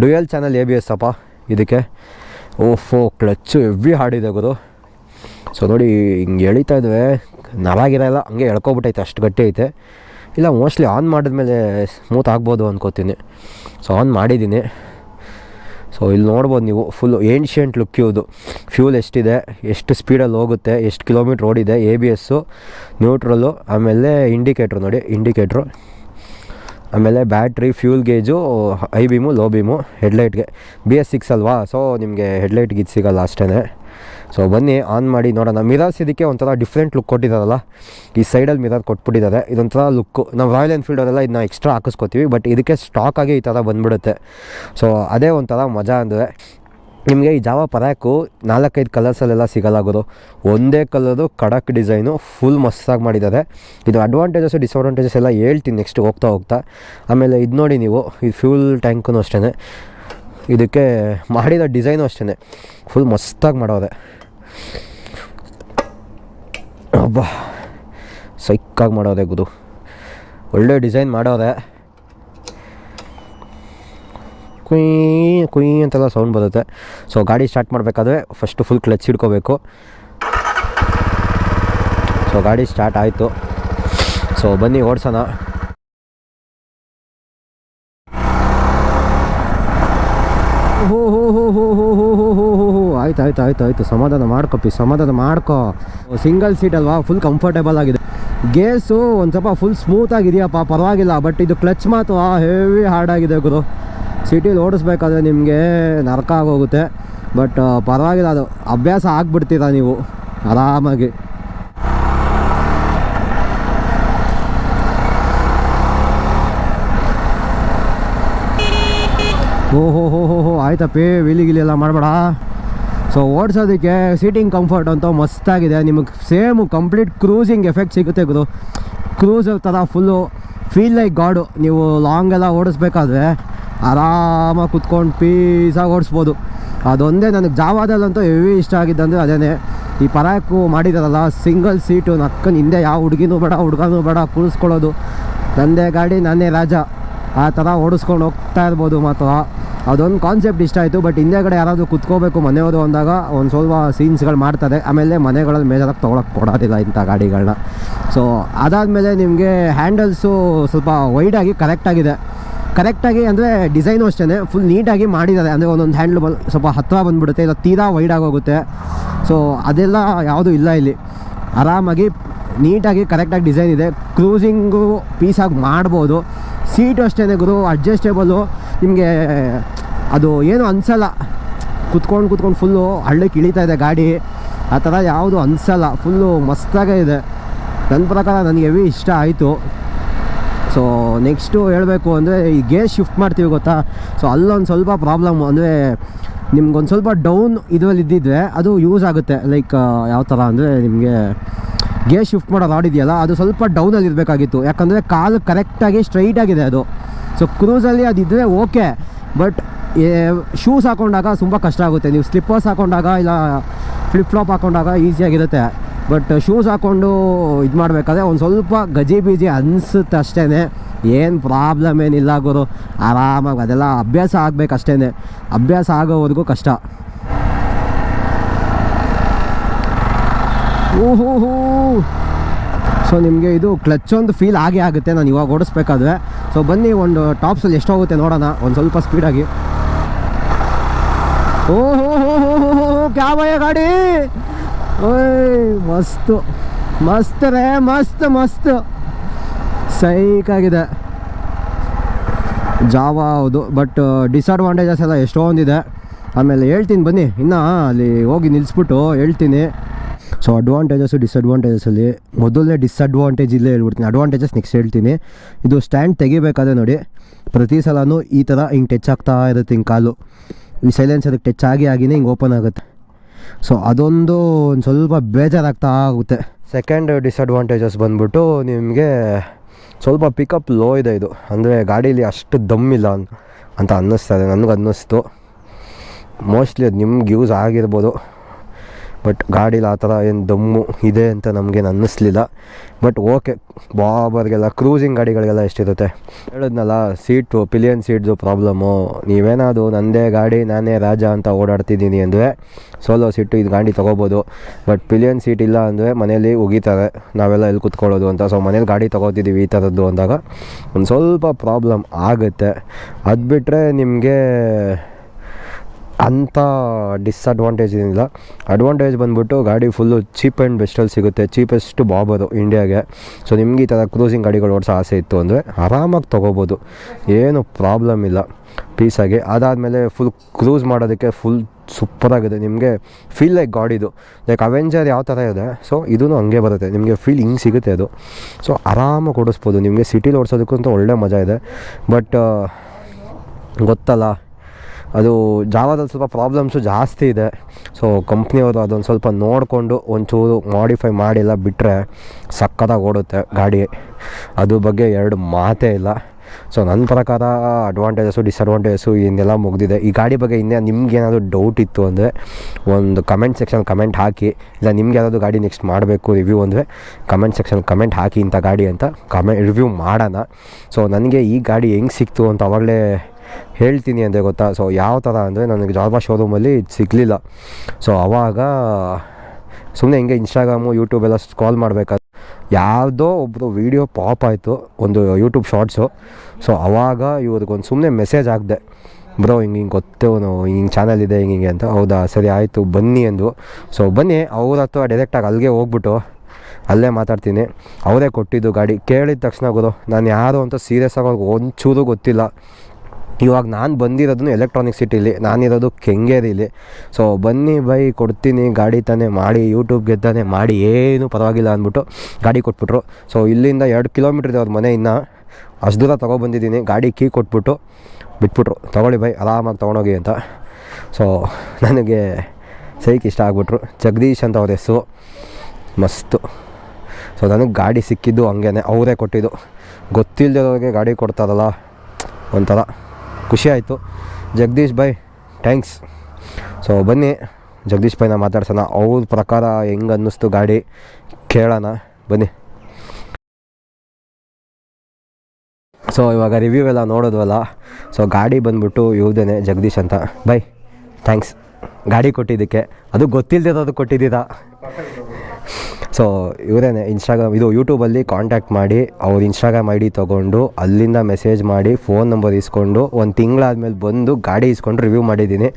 dual channel A B S ಅಪ್ಪ, ಇದಕ್ಕೆ. ಓಫೋ ಕ್ಲಚ್ಚು, ಹೆವಿ ಹಾಡಿದೆ ಗುರು. ಸೊ ನೋಡಿ, ಹಿಂಗೆ ಎಳಿತಾ ಇದ್ವಿ. ನಾವಾಗಿರಲ್ಲ ಹಂಗೆ ಎಳ್ಕೊಬಿಟ್ಟೈತೆ, ಅಷ್ಟು ಗಟ್ಟಿ ಐತೆ. ಇಲ್ಲ ಮೋಸ್ಟ್ಲಿ ಆನ್ ಮಾಡಿದ್ಮೇಲೆ ಸ್ಮೂತ್ ಆಗ್ಬೋದು ಅಂದ್ಕೋತೀನಿ ಸೊ ಆನ್ ಮಾಡಿದ್ದೀನಿ. ಸೊ ಇಲ್ಲಿ ನೋಡ್ಬೋದು ನೀವು ಫುಲ್ ಏನ್ಷಿಯಂಟ್ ಲುಕ್ ಇವುದು. ಫ್ಯೂಲ್ ಎಷ್ಟಿದೆ, ಎಷ್ಟು ಸ್ಪೀಡಲ್ಲಿ ಹೋಗುತ್ತೆ, ಎಷ್ಟು ಕಿಲೋಮೀಟ್ರ್ ಓಡಿದೆ ಎ ಬಿ ಎಸ್ಸು ನ್ಯೂಟ್ರಲ್ಲು ಆಮೇಲೆ ಇಂಡಿಕೇಟ್ರು ನೋಡಿ ಇಂಡಿಕೇಟ್ರು ಆಮೇಲೆ battery, fuel gauge, high beam, low beam, ಹೆಡ್ಲೈಟ್ಗೆ. B S six ಅಲ್ವಾ? ಸೊ, ನಿಮಗೆ ಹೆಡ್ಲೈಟ್ ಇದು ಸಿಗಲ್ಲ ಅಷ್ಟೇ ಸೊ, ಬನ್ನಿ, ಆನ್ ಮಾಡಿ ನೋಡೋಣ. ಮಿರರ್ಸ್ ಇದಕ್ಕೆ ಒಂಥರ ಡಿಫ್ರೆಂಟ್ ಲುಕ್ ಕೊಟ್ಟಿದ್ದಾರಲ್ಲ ಈ ಸೈಡಲ್ಲಿ ಮಿರರ್ ಕೊಟ್ಬಿಟ್ಟಿದ್ದಾರೆ. ಇದೊಂಥರ ಲುಕ್ಕು. ನಾವು ರಾಯಲ್ ಎನ್ಫೀಲ್ಡರೆಲ್ಲ ಇದನ್ನ ಎಕ್ಸ್ಟ್ರಾ ಹಾಕಿಸ್ಕೊತೀವಿ, ಬಟ್ ಇದಕ್ಕೆ ಸ್ಟಾಕಾಗಿ ಈ ಥರ ಬಂದ್ಬಿಡುತ್ತೆ. ಸೊ, ಅದೇ ಒಂಥರ ಮಜಾ ಅಂದರೆ. ನಿಮಗೆ ಈ ಜಾವ ಪರ್ಯಾಕು ನಾಲ್ಕೈದು ಕಲರ್ಸಲ್ಲೆಲ್ಲ ಸಿಗಲ್ಲ ಗುರು ಒಂದೇ ಕಲರು ಕಡಕ್ ಡಿಸೈನು ಫುಲ್ ಮಸ್ತಾಗಿ ಮಾಡಿದ್ದಾರೆ. ಇದು ಅಡ್ವಾಂಟೇಜಸ್ಸು ಡಿಸ್ಅಡ್ವಾಂಟೇಜಸ್ ಎಲ್ಲ ಹೇಳ್ತೀನಿ ನೆಕ್ಸ್ಟ್ ಹೋಗ್ತಾ ಹೋಗ್ತಾ. ಆಮೇಲೆ ಇದು ನೋಡಿ ನೀವು, ಈ ಫ್ಯೂಲ್ ಟ್ಯಾಂಕೂ ಅಷ್ಟೇ ಇದಕ್ಕೆ ಮಾಡಿದ ಡಿಸೈನು ಅಷ್ಟೇ ಫುಲ್ ಮಸ್ತಾಗಿ ಮಾಡೋದೆ. ಅಬ್ಬಾ, ಸೈಕ್ಕಾಗಿ ಮಾಡೋದೆ ಗುರು. ಒಳ್ಳೆ ಡಿಸೈನ್ ಮಾಡೋದೆ. ಕುಯ್ ಕುಯ್ ಅಂತೆಲ್ಲ ಸೌಂಡ್ ಬರುತ್ತೆ ಸೊ ಗಾಡಿ ಸ್ಟಾರ್ಟ್ ಮಾಡಬೇಕಾದ್ರೆ ಫಸ್ಟು ಫುಲ್ ಕ್ಲಚ್ ಹಿಡ್ಕೋಬೇಕು ಸೊ ಗಾಡಿ ಸ್ಟಾರ್ಟ್ ಆಯಿತು ಸೊ ಬನ್ನಿ ಓಡಿಸೋಣ ಹೋ ಹೋ ಹೋ ಹೋ ಹೋ ಹೋ ಹೋ ಹೋ ಹೋ ಹೋ ಆಯ್ತು ಆಯ್ತು ಆಯ್ತು ಆಯ್ತು ಸಮಾಧಾನ ಮಾಡ್ಕೊಪ್ಪಿ ಸಮಾಧಾನ ಮಾಡ್ಕೋ ಸಿಂಗಲ್ ಸೀಟ್ ಅಲ್ವಾ ಫುಲ್ ಕಂಫರ್ಟೇಬಲ್ ಆಗಿದೆ ಗೇಸು ಒಂದು ಸ್ವಲ್ಪ ಫುಲ್ ಸ್ಮೂತ್ ಆಗಿದೆಯಪ್ಪ ಪರವಾಗಿಲ್ಲ ಬಟ್ ಇದು ಕ್ಲಚ್ ಮಾತ್ರ ಹೆವಿ ಹಾರ್ಡ್ ಆಗಿದೆ ಗುರು ಸಿಟಿಲಿ ಓಡಿಸ್ಬೇಕಾದ್ರೆ ನಿಮಗೆ ನರಕ ಆಗೋಗುತ್ತೆ. ಬಟ್ ಪರವಾಗಿಲ್ಲ, ಅದು ಅಭ್ಯಾಸ ಆಗಿಬಿಡ್ತೀರ ನೀವು? ಆರಾಮಾಗಿ. ಓಹೋ, ಹೋ ಹೋ ಹೋ ಆಯ್ತಪ್ಪಿ ವಿಲಿ, ಗಿಲಿ ಎಲ್ಲ ಮಾಡಬೇಡ. ಸೊ ಓಡಿಸೋದಕ್ಕೆ ಸೀಟಿಂಗ್ ಕಂಫರ್ಟ್ ಅಂತ ಮಸ್ತಾಗಿದೆ ನಿಮಗೆ ಸೇಮು ಕಂಪ್ಲೀಟ್ ಕ್ರೂಸಿಂಗ್ ಎಫೆಕ್ಟ್ ಸಿಗುತ್ತೆ ಗುರು. ಕ್ರೂಸ್ ಥರ ಫುಲ್ಲು ಫೀಲ್ ಲೈಕ್ ಗಾಡು ನೀವು ಲಾಂಗ್ ಎಲ್ಲ ಓಡಿಸ್ಬೇಕಾದ್ರೆ ಆರಾಮಾಗಿ ಕುತ್ಕೊಂಡು ಪೀಸಾಗಿ ಓಡಿಸ್ಬೋದು. ಅದೊಂದೇ ನನಗೆ ಜಾವಾದಲ್ಲಂತೂ ಹೆವಿ ಇಷ್ಟ ಆಗಿದ್ದಂದರೆ ಅದೇ ಈ ಪರಾಕು ಮಾಡಿದಾರಲ್ಲ ಸಿಂಗಲ್ ಸೀಟು ನಕ್ಕನ ಹಿಂದೆ ಯಾವ ಹುಡುಗಿನೂ ಬೇಡ, ಹುಡುಗನೂ ಬೇಡ ಕುಳಿಸ್ಕೊಳ್ಳೋದು ನಂದೇ ಗಾಡಿ, ನಾನೇ ರಾಜ. ಆ ಥರ ಓಡಿಸ್ಕೊಂಡು ಹೋಗ್ತಾ ಇರ್ಬೋದು ಮಾತ್ರ. ಅದೊಂದು ಕಾನ್ಸೆಪ್ಟ್ ಇಷ್ಟ ಆಯಿತು ಬಟ್ ಹಿಂದೆಗಡೆ ಯಾರಾದರೂ ಕುತ್ಕೋಬೇಕು ಮನೆಯವರು ಅಂದಾಗ ಒಂದು ಸ್ವಲ್ಪ ಸೀನ್ಸ್ಗಳು ಮಾಡ್ತಾರೆ. ಆಮೇಲೆ ಮನೆಗಳಲ್ಲಿ ಮೇಜರಾಗಿ ತೊಗೊಳಕ್ಕೆ ಕೊಡೋದಿಲ್ಲ ಇಂಥ ಗಾಡಿಗಳನ್ನ ಸೊ ಅದಾದಮೇಲೆ ನಿಮಗೆ ಹ್ಯಾಂಡಲ್ಸು ಸ್ವಲ್ಪ ವೈಡಾಗಿ ಕರೆಕ್ಟಾಗಿದೆ ಕರೆಕ್ಟಾಗಿ ಅಂದರೆ ಡಿಸೈನು ಅಷ್ಟೇ ಫುಲ್ ನೀಟಾಗಿ ಮಾಡಿದ್ದಾರೆ. ಅಂದರೆ ಒಂದೊಂದು ಹ್ಯಾಂಡ್ಲ್ ಸ್ವಲ್ಪ ಹತ್ತಿರ ಬಂದುಬಿಡುತ್ತೆ, ಇಲ್ಲ ತೀರಾ ವೈಡಾಗಿ ಹೋಗುತ್ತೆ ಸೊ ಅದೆಲ್ಲ ಯಾವುದೂ ಇಲ್ಲ ಇಲ್ಲಿ. ಆರಾಮಾಗಿ ನೀಟಾಗಿ ಕರೆಕ್ಟಾಗಿ ಡಿಸೈನ್ ಇದೆ. ಕ್ರೂಸಿಂಗು ಪೀಸಾಗಿ ಮಾಡ್ಬೋದು. ಸೀಟು ಅಷ್ಟೇ ಗುರು ಅಡ್ಜಸ್ಟೇಬಲು ನಿಮಗೆ ಅದು ಏನು ಅನಿಸಲ್ಲ. ಕುತ್ಕೊಂಡು ಕುತ್ಕೊಂಡು ಫುಲ್ಲು ಹಳ್ಳಕ್ಕೆ ಇಳಿತಾ ಇದೆ ಗಾಡಿ. ಆ ಥರ ಯಾವುದು ಅನಿಸಲ್ಲ. ಫುಲ್ಲು ಮಸ್ತಾಗೇ ಇದೆ. ನನ್ನ ಪ್ರಕಾರ ನನಗೆ ಹೆವಿ ಇಷ್ಟ ಆಯಿತು. ಸೊ ನೆಕ್ಸ್ಟು ಹೇಳಬೇಕು ಅಂದರೆ ಈ ಗೇರ್ ಶಿಫ್ಟ್ ಮಾಡ್ತೀವಿ ಗೊತ್ತಾ? ಸೊ ಅಲ್ಲೊಂದು ಸ್ವಲ್ಪ ಪ್ರಾಬ್ಲಮ್ ಅಂದರೆ ನಿಮ್ಗೊಂದು ಸ್ವಲ್ಪ ಡೌನ್ ಇದರಲ್ಲಿ ಇದ್ದಿದ್ರೆ ಅದು ಯೂಸ್ ಆಗುತ್ತೆ. ಲೈಕ್ ಯಾವ ಥರ ಅಂದರೆ ನಿಮಗೆ ಗೇರ್ ಶಿಫ್ಟ್ ಮಾಡೋ ರಾಡ್ ಇದೆಯಲ್ಲ, ಅದು ಸ್ವಲ್ಪ ಡೌನಲ್ಲಿ ಇರಬೇಕಾಗಿತ್ತು. ಯಾಕಂದರೆ ಕಾಲು ಕರೆಕ್ಟಾಗಿ ಸ್ಟ್ರೈಟ್ ಆಗಿದೆ ಅದು. ಸೊ ಕ್ರೂಸಲ್ಲಿ ಅದಿದ್ದರೆ ಓಕೆ ಬಟ್ ಶೂಸ್ ಹಾಕೊಂಡಾಗ ತುಂಬ ಕಷ್ಟ ಆಗುತ್ತೆ. ನೀವು ಸ್ಲಿಪ್ಪರ್ಸ್ ಹಾಕೊಂಡಾಗ ಇಲ್ಲ ಫ್ಲಿಪ್ ಫ್ಲಾಪ್ ಹಾಕೊಂಡಾಗ ಈಸಿಯಾಗಿರುತ್ತೆ ಬಟ್ ಶೂಸ್ ಹಾಕ್ಕೊಂಡು ಇದು ಮಾಡಬೇಕಾದ್ರೆ ಒಂದು ಸ್ವಲ್ಪ ಗಜಿ ಬೀಜಿ ಅನಿಸುತ್ತೆ ಅಷ್ಟೇ ಏನು ಪ್ರಾಬ್ಲಮ್ ಏನಿಲ್ಲ ಗುರು. ಆರಾಮಾಗಿ ಅದೆಲ್ಲ ಅಭ್ಯಾಸ ಆಗಬೇಕು ಅಷ್ಟೇ ಅಭ್ಯಾಸ ಆಗೋವರೆಗೂ ಕಷ್ಟ. ಓಹೋ ಸೊ ನಿಮಗೆ ಇದು ಕ್ಲಚ್ ಒಂದು ಫೀಲ್ ಆಗೇ ಆಗುತ್ತೆ. ನಾನು ಇವಾಗ ಓಡಿಸ್ಬೇಕಾದ್ರೆ. ಸೊ ಬನ್ನಿ ಒಂದು ಟಾಪ್ಸಲ್ಲಿ ಎಷ್ಟೋಗುತ್ತೆ ನೋಡೋಣ. ಒಂದು ಸ್ವಲ್ಪ ಸ್ಪೀಡಾಗಿ ಓಹೋ ಹೋ ಹೋ ಹೋ ಹೋ ಕ್ಯಾ ಭಯ ಗಾಡಿ! ಓಯ್, ಮಸ್ತು. ಮಸ್ತ್ ರೇ ಮಸ್ತ್ ಮಸ್ತ್. ಸೈಕಾಗಿದೆ. ಜಾವ ಹೌದು ಬಟ್ ಡಿಸ್ಅಡ್ವಾಂಟೇಜಸ್ ಎಲ್ಲ ಎಷ್ಟೊಂದಿದೆ. ಆಮೇಲೆ ಹೇಳ್ತೀನಿ ಬನ್ನಿ, ಇನ್ನು ಅಲ್ಲಿ ಹೋಗಿ ನಿಲ್ಲಿಸ್ಬಿಟ್ಟು ಹೇಳ್ತೀನಿ. ಸೊ ಅಡ್ವಾಂಟೇಜಸ್ಸು ಡಿಸ್ಅಡ್ವಾಂಟೇಜಸ್ಸಲ್ಲಿ ಮೊದಲನೇ ಡಿಸ್ಅಡ್ವಾಂಟೇಜ್ ಇಲ್ಲೇ ಹೇಳ್ಬಿಡ್ತೀನಿ. ಅಡ್ವಾಂಟೇಜಸ್ ನೆಕ್ಸ್ಟ್ ಹೇಳ್ತೀನಿ. ಇದು ಸ್ಟ್ಯಾಂಡ್ ತೆಗಿಬೇಕಾದ್ರೆ ನೋಡಿ, ಪ್ರತಿ ಸಲವೂ ಈ ಥರ ಹಿಂಗೆ ಟಚ್ ಆಗ್ತಾ ಇರುತ್ತೆ ಹಿಂಗೆ ಕಾಲು. ಈ ಸೈಲೆನ್ಸ್ ಅದಕ್ಕೆ ಟಚ್ ಆಗಿ, ಆಗಿನೇ ಹಿಂಗೆ ಓಪನ್ ಆಗುತ್ತೆ. ಸೊ ಅದೊಂದು ಒಂದು ಸ್ವಲ್ಪ ಬೇಜಾರಾಗ್ತಾ ಆಗುತ್ತೆ. ಸೆಕೆಂಡ್ ಡಿಸ್ಅಡ್ವಾಂಟೇಜಸ್ ಬಂದ್ಬಿಟ್ಟು ನಿಮಗೆ ಸ್ವಲ್ಪ ಪಿಕಪ್ ಲೋ ಇದೆ ಇದು. ಅಂದರೆ ಗಾಡೀಲಿ ಅಷ್ಟು ದಮ್ ಇಲ್ಲ ಅಂತ ಅಂತ ಅನ್ನಿಸ್ತದೆ ನನಗೆ ಅನ್ನಿಸ್ತು ಮೋಸ್ಟ್ಲಿ ಅದು ನಿಮ್ಗೆ ಯೂಸ್ ಆಗಿರ್ಬೋದು. ಬಟ್ ಗಾಡೀಲಿ ಆ ಥರ ಏನು ದಮ್ಮು ಇದೆ ಅಂತ ನಮಗೇನು ಅನ್ನಿಸ್ಲಿಲ್ಲ. ಬಟ್ ಓಕೆ ಬಾಬರ್ಗೆಲ್ಲ ಕ್ರೂಸಿಂಗ್ ಗಾಡಿಗಳಿಗೆಲ್ಲ ಎಷ್ಟಿರುತ್ತೆ? ಹೇಳಿದ್ನಲ್ಲ ಸೀಟು ಪಿಲಿಯನ್ ಸೀಟ್ದು ಪ್ರಾಬ್ಲಮ್ಮು ನೀವೇನಾದರೂ ನನ್ನದೇ ಗಾಡಿ, ನಾನೇ ರಾಜ ಅಂತ ಓಡಾಡ್ತಿದ್ದೀನಿ ಅಂದರೆ ಸೋಲೋ ಸೀಟು ಇದು ಗಾಡಿ ತೊಗೋಬೋದು. ಬಟ್ ಪಿಲಿಯನ್ ಸೀಟ್ ಇಲ್ಲ ಅಂದರೆ ಮನೇಲಿ ಉಗಿತಾರೆ. ನಾವೆಲ್ಲ ಎಲ್ಲಿ ಕುತ್ಕೊಳ್ಳೋದು ಅಂತ. ಸೊ ಮನೇಲಿ ಗಾಡಿ ತೊಗೋತಿದ್ದೀವಿ ಈ ಥರದ್ದು ಅಂದಾಗ ಒಂದು ಸ್ವಲ್ಪ ಪ್ರಾಬ್ಲಮ್ ಆಗುತ್ತೆ. ಅದು ಬಿಟ್ಟರೆ ನಿಮಗೆ ಅಂಥ ಡಿಸ್ಅಡ್ವಾಂಟೇಜ್ ಏನಿಲ್ಲ. ಅಡ್ವಾಂಟೇಜ್ ಬಂದ್ಬಿಟ್ಟು ಗಾಡಿ ಫುಲ್ಲು ಚೀಪ್ ಆ್ಯಂಡ್ ಬೆಸ್ಟಲ್ಲಿ ಸಿಗುತ್ತೆ. ಚೀಪೆಸ್ಟ್ ಬಾಬರು ಇಂಡಿಯಾಗೆ ಸೊ ನಿಮಗೆ ಈ ಥರ ಕ್ರೂಸಿಂಗ್ ಗಾಡಿಗಳು ಓಡಿಸೋ ಆಸೆ ಇತ್ತು ಅಂದರೆ ಆರಾಮಾಗಿ ತೊಗೋಬೋದು. ಏನು ಪ್ರಾಬ್ಲಮ್ ಇಲ್ಲ. ಪೀಸಾಗಿ ಅದಾದಮೇಲೆ ಫುಲ್ ಕ್ರೂಸ್ ಮಾಡೋದಕ್ಕೆ ಫುಲ್ ಸೂಪರಾಗಿದೆ ನಿಮಗೆ ಫೀಲ್ ಲೈಕ್ ಗಾಡಿದು ಲೈಕ್ ಅವೆಂಜರ್ ಯಾವ ಥರ ಇದೆ? ಸೊ ಇದೂ ಹಂಗೆ ಬರುತ್ತೆ. ನಿಮಗೆ ಫೀಲ್ ಹಿಂಗೆ ಸಿಗುತ್ತೆ ಅದು. ಸೊ ಆರಾಮಾಗಿ ಓಡಿಸ್ಬೋದು. ನಿಮಗೆ ಸಿಟಿಲಿ ಓಡಿಸೋದಕ್ಕಂತೂ ಒಳ್ಳೆ ಮಜಾ ಇದೆ. ಬಟ್ ಗೊತ್ತಲ್ಲ. ಅದು ಜಾವಾದಲ್ಲಿ ಸ್ವಲ್ಪ ಪ್ರಾಬ್ಲಮ್ಸು ಜಾಸ್ತಿ ಇದೆ. ಸೊ ಕಂಪ್ನಿಯವರು ಅದೊಂದು ಸ್ವಲ್ಪ ನೋಡಿಕೊಂಡು ಒಂಚೂರು ಮಾಡಿಫೈ ಮಾಡಿಲ್ಲ ಬಿಟ್ಟರೆ ಸಕ್ಕತ್ತಾಗಿ ಓಡುತ್ತೆ ಗಾಡಿ. ಅದ್ರ ಬಗ್ಗೆ ಎರಡು ಮಾತೇ ಇಲ್ಲ. ಸೊ ನನ್ನ ಪ್ರಕಾರ ಅಡ್ವಾಂಟೇಜಸ್ಸು ಡಿಸ್ಅಡ್ವಾಂಟೇಜಸ್ಸು ಇನ್ನೆಲ್ಲ ಮುಗಿದಿದೆ. ಈ ಗಾಡಿ ಬಗ್ಗೆ ಇನ್ನೇ ನಿಮ್ಗೆ ಏನಾದರೂ ಡೌಟ್ ಇತ್ತು ಅಂದರೆ ಒಂದು ಕಮೆಂಟ್ ಸೆಕ್ಷನ್ ಕಮೆಂಟ್ ಹಾಕಿ. ಇಲ್ಲ, ನಿಮ್ಗೆ ಯಾರಾದರೂ ಗಾಡಿ ನೆಕ್ಸ್ಟ್ ಮಾಡಬೇಕು ರಿವ್ಯೂ ಅಂದರೆ ಕಮೆಂಟ್ ಸೆಕ್ಷನ್ ಕಮೆಂಟ್ ಹಾಕಿ ಇಂಥ ಗಾಡಿ ಅಂತ ಕಮೆ ರಿವ್ಯೂ ಮಾಡೋಣ. ಸೊ ನನಗೆ ಈ ಗಾಡಿ ಹೆಂಗೆ ಸಿಕ್ತು ಅಂತ ಅವಾಗಲೇ ಹೇಳ್ತೀನಿ ಅಂದರೆ ಗೊತ್ತಾ? ಸೊ ಯಾವ ಥರ ಅಂದರೆ ನನಗೆ ಜಾಬಾ ಶೋರೂಮಲ್ಲಿ ಇದು ಸಿಗಲಿಲ್ಲ. ಸೊ ಆವಾಗ ಸುಮ್ಮನೆ ಹಿಂಗೆ ಇನ್ಸ್ಟಾಗ್ರಾಮು ಯೂಟ್ಯೂಬ್ ಎಲ್ಲ ಸ್ಕ್ರಾಲ್ ಮಾಡಬೇಕಾದ್ರೆ ಯಾವುದೋ ಒಬ್ಬರು ವೀಡಿಯೋ ಪಾಪ್ ಆಯಿತು, ಒಂದು ಯೂಟ್ಯೂಬ್ ಶಾರ್ಟ್ಸು ಸೊ ಆವಾಗ ಇವ್ರಿಗೊಂದು ಸುಮ್ಮನೆ ಮೆಸೇಜ್ ಹಾಕಿದೆ. ಬ್ರೋ, ಹಿಂಗೆ ಹಿಂಗೆ ಗೊತ್ತೇವನು ಹಿಂಗೆ ಚಾನಲ್ ಇದೆ, ಹಿಂಗೆ ಹಿಂಗೆ ಅಂತ. ಹೌದಾ? ಸರಿ, ಆಯಿತು, ಬನ್ನಿ ಎಂದು ಸೊ ಬನ್ನಿ, ಅವ್ರ ಹತ್ರ ಡೈರೆಕ್ಟಾಗಿ ಅಲ್ಲಿಗೆ ಹೋಗ್ಬಿಟ್ಟು ಅಲ್ಲೇ ಮಾತಾಡ್ತೀನಿ. ಅವರೇ ಕೊಟ್ಟಿದ್ದು ಗಾಡಿ. ಕೇಳಿದ ತಕ್ಷಣ ಗುರು, ನಾನು ಯಾರು ಅಂತ ಸೀರಿಯಸ್ ಆಗಿ ಒಂಚೂರು ಗೊತ್ತಿಲ್ಲ. ಇವಾಗ ನಾನು ಬಂದಿರೋದನ್ನು ಎಲೆಕ್ಟ್ರಾನಿಕ್ ಸಿಟಿಲಿ ನಾನಿರೋದು ಕೆಂಗೇರಿಲಿ. ಸೊ ಬನ್ನಿ ಬೈ, ಕೊಡ್ತೀನಿ, ಗಾಡಿ ತಾನೇ ಮಾಡಿ ಯೂಟ್ಯೂಬ್ಗೆ ತಾನೇ ಮಾಡಿ, ಏನು ಪರವಾಗಿಲ್ಲ ಅಂದ್ಬಿಟ್ಟು ಗಾಡಿ ಕೊಟ್ಬಿಟ್ರು. ಸೊ ಇಲ್ಲಿಂದ ಎರಡು ಕಿಲೋಮೀಟ್ರ್ ಇದೆ ಅವ್ರ ಮನೆ ಇನ್ನು. ಅಷ್ಟು ದೂರ ತೊಗೊಬಂದಿದ್ದೀನಿ, ಗಾಡಿ ಕೀ ಕೊಟ್ಬಿಟ್ಟು ಬಿಟ್ಬಿಟ್ರು. ತೊಗೊಳ್ಳಿ ಬೈ, ಆರಾಮಾಗಿ ತೊಗೊಂಡೋಗಿ ಅಂತ. ಸೊ ನನಗೆ ಸೈಕ್ ಇಷ್ಟ ಆಗ್ಬಿಟ್ರು. ಜಗದೀಶ್ ಅಂತ ಅವ್ರ ಹೆಸರು. ಮಸ್ತು. ಸೊ ನನಗೆ ಗಾಡಿ ಸಿಕ್ಕಿದ್ದು ಹಂಗೇ ಅವರೇ ಕೊಟ್ಟಿದ್ದು. ಗೊತ್ತಿಲ್ಲದವ್ರಿಗೆ ಗಾಡಿ ಕೊಡ್ತಾರಲ್ಲ, ಒಂಥರ. ಖುಷಿ ಆಯಿತು ಜಗದೀಶ್ ಬೈ ಥ್ಯಾಂಕ್ಸ್. ಸೊ ಬನ್ನಿ, ಜಗದೀಶ್ ಬಾಯ್ನ ಮಾತಾಡ್ಸೋಣ. ಅವ್ರ ಪ್ರಕಾರ ಹೆಂಗೆ ಅನ್ನಿಸ್ತು ಗಾಡಿ? ಕೇಳೋಣ. ಬನ್ನಿ. ಸೊ ಇವಾಗ ರಿವ್ಯೂ ಎಲ್ಲ ನೋಡೋದ್ವಲ್ಲ? ಸೊ ಗಾಡಿ ಬಂದ್ಬಿಟ್ಟು ಇವ್ದೇನೆ ಜಗದೀಶ್ ಅಂತ. ಬೈ ಥ್ಯಾಂಕ್ಸ್ ಗಾಡಿ ಕೊಟ್ಟಿದ್ದಕ್ಕೆ. ಅದು ಗೊತ್ತಿಲ್ಲದೆ ಅದು ಕೊಟ್ಟಿದ್ದೀರಾ? ಸೊ ಇವರೇನೆ ಇನ್ಸ್ಟಾಗ್ರಾಮ್ ಇದು ಯೂಟ್ಯೂಬಲ್ಲಿ ಕಾಂಟ್ಯಾಕ್ಟ್ ಮಾಡಿ, ಅವ್ರ ಇನ್ಸ್ಟಾಗ್ರಾಮ್ ಐ ಡಿ ತೊಗೊಂಡು, ಅಲ್ಲಿಂದ ಮೆಸೇಜ್ ಮಾಡಿ ಫೋನ್ ನಂಬರ್ ಇಸ್ಕೊಂಡು, ಒಂದು ತಿಂಗಳಾದ್ಮೇಲೆ ಬಂದು ಗಾಡಿ ಇಸ್ಕೊಂಡು ರಿವ್ಯೂ ಮಾಡಿದ್ದೀನಿ.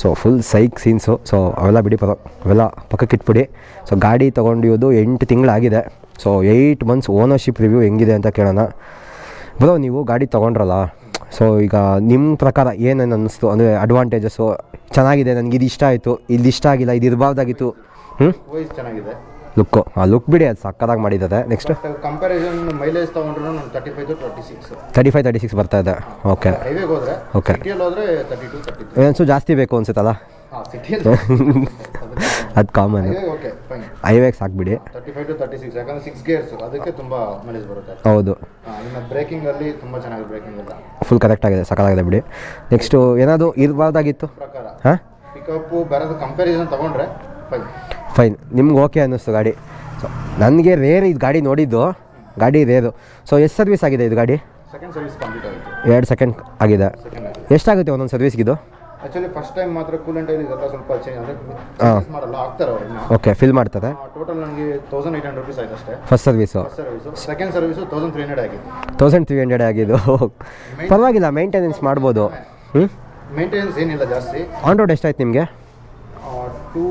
So full psych scenes so ಅವೆಲ್ಲ ಬಿಡಿ ಪರ ಅವೆಲ್ಲ ಪಕ್ಕಕ್ಕೆ ಇಟ್ಬಿಡಿ. ಸೊ ಗಾಡಿ ತೊಗೊಂಡಿರೋದು ಎಂಟು ತಿಂಗಳಾಗಿದೆ. So eight months ownership review ಹೆಂಗಿದೆ ಅಂತ ಕೇಳೋಣ. ಬರೋ, ನೀವು ಗಾಡಿ ತೊಗೊಂಡ್ರಲ್ಲ? ಸೊ ಈಗ ನಿಮ್ಮ ಪ್ರಕಾರ ಏನೇನು ಅನ್ನಿಸ್ತು ಅಂದರೆ ಅಡ್ವಾಂಟೇಜಸ್ಸು ಚೆನ್ನಾಗಿದೆ ನನಗೆ ಇದು ಇಷ್ಟ ಆಯಿತು. ಇಲ್ಲಿ ಇಷ್ಟ ಆಗಿಲ್ಲ ಇದು ಇರಬಾರ್ದಾಗಿತ್ತು ಹ್ಞೂ ಚೆನ್ನಾಗಿದೆ. ಲುಕ್ಕು ಆ ಲುಕ್ ಬಿಡಿ ಅದು ಸಕ್ಕದಾಗಿ ಮಾಡಿದ್ದಾರೆ ನೆಕ್ಸ್ಟ್ ಕಂಪ್ಯಾರಿಸನ್ ಮೈಲೇಜ್ ತೊಗೊಂಡ್ರು ನಾನು thirty five to twenty six thirty five thirty six ಬರ್ತಾ ಇದೆ ಓಕೆ ಹೈವೇಗೆ ಹೋದ್ರೆ ಓಕೆ ಹೋದ್ರೆ ತರ್ಟಿ ಟು ತರ್ಟಿ ತ್ರೀ ಏನ್ಸು ಜಾಸ್ತಿ ಬೇಕು ಅನ್ಸುತ್ತಲ್ಲ? ಅದು ಕಾಮನ್ ಹೈವೇಗೆ ಓಕೆ ಫೈನ್ ಹೈವೇಗೆ ಸಾಕ್ಬಿಡಿ thirty five to thirty six ಯಾಕಂದ್ರೆ ಸಿಕ್ಸ್ ಗೇರ್ಸ್ ಅದಕ್ಕೆ ತುಂಬ ಮೈಲೇಜ್ ಬರುತ್ತೆ. ಹೌದು. ಇನ್ನು ಬ್ರೇಕಿಂಗಲ್ಲಿ ತುಂಬ ಚೆನ್ನಾಗಿ ಬ್ರೇಕಿಂಗ್ ಇಲ್ಲ ಫುಲ್ ಕರೆಕ್ಟ್ ಆಗಿದೆ ಸಕ್ಕದಾಗಿದೆ ಬಿಡಿ. ನೆಕ್ಸ್ಟು ಏನಾದರೂ ಇರಬಾರ್ದಾಗಿತ್ತು? ಪ್ರಕಾರ. ಹಾಂ? ಪಿಕಪ್ ಬರೋದು ಕಂಪ್ಯಾರಿಸನ್ ತೊಗೊಂಡ್ರೆ ಫೈನ್ ಫೈನ್ ನಿಮ್ಗೆ ಓಕೆ ಅನ್ನಿಸ್ತು ಗಾಡಿ. ಸೊ ನನಗೆ ರೇರ್ ಇದು ಗಾಡಿ ನೋಡಿದ್ದು. ಗಾಡಿ ರೇರು ಸೊ ಎಷ್ಟು ಸರ್ವಿಸ್ ಆಗಿದೆ ಇದು ಗಾಡಿ? ಎರಡು ಸೆಕೆಂಡ್ ಆಗಿದೆ. ಎಷ್ಟಾಗುತ್ತೆ ಒಂದೊಂದು ಸರ್ವಿಸ್ಗಿದು ಆ್ಯಕ್ಚುಲಿ ಫಸ್ಟ್ ಟೈಮ್ ಮಾತ್ರ ಕೂಲೆಂಟ್ ಇದೆಲ್ಲ ಸ್ವಲ್ಪ ಚೇಂಜ್ ಅಂದರೆ. ಮಾಡಲ್ಲ ಆಗ್ತಾರೆ ಅವ್ರನ್ನ ಓಕೆ ಫಿಲ್ ಮಾಡ್ತಾರೆ ಟೋಟಲ್ ನನಗೆ ತೌಸಂಡ್ ಏಯ್ಟ್ ಹಂಡ್ರೆಡ್ ರುಪೀಸ್ ಆಯ್ತು ಅಷ್ಟೇ. First service service second service thousand three hundred ಆಗಿದೆ. ತೌಸಂಡ್ ತ್ರೀ ಹಂಡ್ರೆಡ್ ಆಗಿದ್ದು. ಪರವಾಗಿಲ್ಲ ಮೇಂಟೆನೆನ್ಸ್ ಮಾಡ್ಬೋದು. ಹ್ಞೂ ಮೇಂಟೆನೆನ್ಸ್ ಏನಿಲ್ಲ ಜಾಸ್ತಿ. ಆನ್ ರೋಡ್ ಎಷ್ಟಾಯ್ತು ನಿಮಗೆ? Two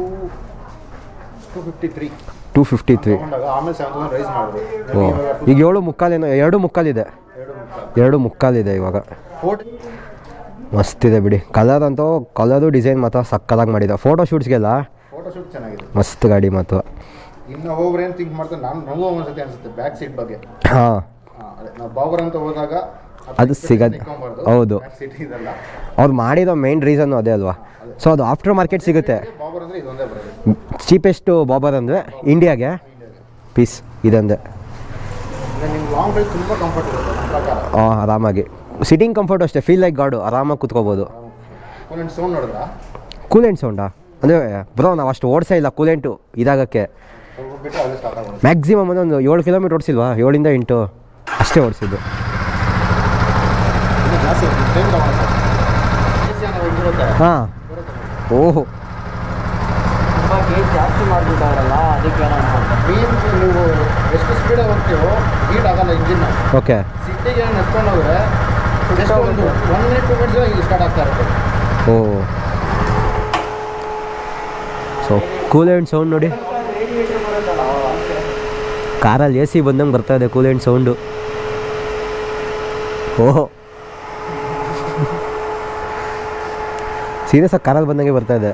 two fifty three o ಈಗ ಏಳು ಮುಕ್ಕಾಲೇನೋ ಎರಡು ಮುಕ್ಕಾಲಿದೆ. ಎರಡು ಮುಕ್ಕಾಲು. ಎರಡು ಮುಕ್ಕಾಲಿದೆ ಇವಾಗ. ಮಸ್ತಿದೆ ಬಿಡಿ. ಕಲರ್ ಅಂತೂ ಕಲರು ಡಿಸೈನ್ ಮಾತ್ರ ಸಕ್ಕದಾಗಿ ಮಾಡಿದೆ. ಫೋಟೋ ಶೂಟ್ಸ್ಗೆಲ್ಲ ಮಸ್ತ್ ಗಾಡಿ ಮಾತು ಹಾಂ. ನಾವು ಬಾಬರ್ ಅಂತ ಹೋದಾಗ ಅದು ಸಿಗೋದು ಹೌದು. ಅವ್ರು ಮಾಡಿರೋ ಮೇನ್ ರೀಸನ್ನು ಅದೇ ಅಲ್ವಾ? ಸೊ ಅದು ಆಫ್ಟರ್ ಮಾರ್ಕೆಟ್ ಸಿಗುತ್ತೆ. ಅಂದರೆ ಚೀಪೆಸ್ಟು ಬಾಬರ್ ಅಂದರೆ ಇಂಡಿಯಾಗೆ ಪೀಸ್ ಇದಂದೆ. ಹಾಂ ಆರಾಮಾಗಿ. ಸಿಟ್ಟಿಂಗ್ ಕಂಫರ್ಟ್ ಅಷ್ಟೇ ಫೀಲ್ ಲೈಕ್ ಗಾಡು ಆರಾಮಾಗಿ ಕುತ್ಕೋಬೋದು. ಕೂಲೆಂಟ್ ಸೌಂಡಾ ಅಂದರೆ ಬ್ರೋ ನಾವು ಅಷ್ಟು ಓಡಿಸೇ ಇಲ್ಲ ಕೂಲೆಂಟು ಇದಾಗಕ್ಕೆ. ಮ್ಯಾಕ್ಸಿಮಮ್ ಬಿಟ್ಟು ಅದೇ ಸ್ಟಾರ್ಟ್ ಆಗೋದು. ಮ್ಯಾಕ್ಸಿಮಮ್ ಒಂದು ಏಳು ಕಿಲೋಮೀಟ್ರ್ ಓಡಿಸಿಲ್ವಾ? ಏಳಿಂದ ಎಂಟು. ಅಷ್ಟೇ ಓಡಿಸಿದ್ದು ಇನ್ನು ಜಾಸ್ತಿ ಟೈಮ್ ತಗೊಂಡು ಎ ಸಿ ಅನ್ನೋ ಇರುತ್ತೆ ಹಾಂ. ಓಹೋ. ಜಾಸ್ತಿ ಅದಕ್ಕೆ ಓಕೆ ಓ ಸೊ ಕೂಲೆಂಟ್ ಸೌಂಡ್ ನೋಡಿ. ಕಾರಲ್ಲಿ ಎ ಸಿ ಬಂದಂಗೆ ಬರ್ತಾ ಇದೆ ಕೂಲೆಂಟ್ ಸೌಂಡು ಓಹೋ. ಸೀರಿಯಸ್ ಆಗಿ ಕಾರಲ್ಲಿ ಬಂದಂಗೆ ಬರ್ತಾ ಇದೆ.